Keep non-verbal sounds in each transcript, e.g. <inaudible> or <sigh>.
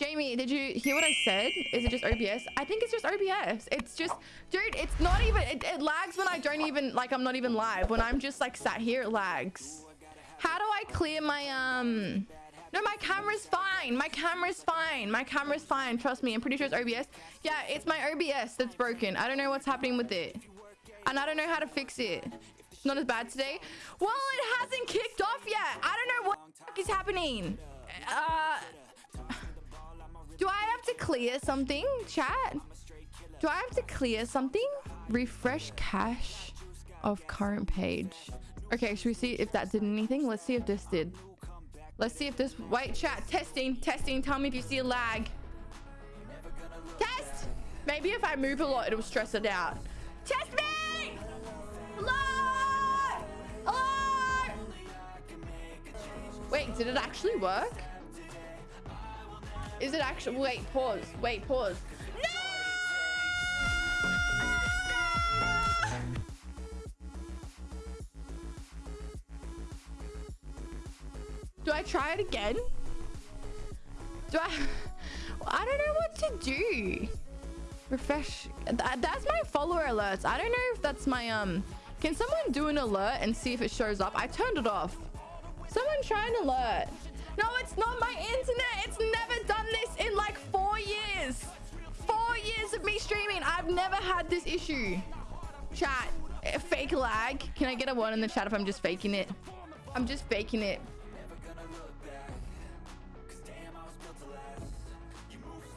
Jamie, did you hear what I said? Is it just OBS? I think it's just OBS. It's just, dude, it's not even, it, it lags when I don't even, like, I'm not even live. When I'm just, like, sat here, it lags. How do I clear my, um... No, my camera's fine. My camera's fine. My camera's fine. Trust me. I'm pretty sure it's OBS. Yeah, it's my OBS that's broken. I don't know what's happening with it. And I don't know how to fix it. It's not as bad today. Well, it hasn't kicked off yet. I don't know what is happening. Uh... clear something, chat? Do I have to clear something? Refresh cache of current page. Okay, should we see if that did anything? Let's see if this did. Let's see if this... Wait, chat. Testing. Testing. Tell me if you see a lag. Test! Maybe if I move a lot, it'll stress it out. Test me! Hello! Hello! Wait, did it actually work? Is it actually... Wait, pause. Wait, pause. No. Do I try it again? Do I... <laughs> I don't know what to do. Refresh. That, that's my follower alerts. I don't know if that's my... um. Can someone do an alert and see if it shows up? I turned it off. Someone try an alert. No, it's not my internet. It's never done this in like four years. Four years of me streaming. I've never had this issue. Chat. Fake lag. Can I get a one in the chat if I'm just faking it? I'm just faking it.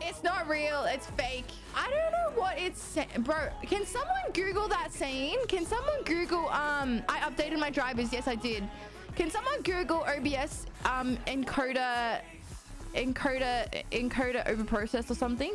It's not real. It's fake. I don't know what it's. Bro, can someone Google that saying? Can someone Google, um, I updated my drivers. Yes, I did. Can someone Google OBS, um, encoder, encoder, encoder over process or something?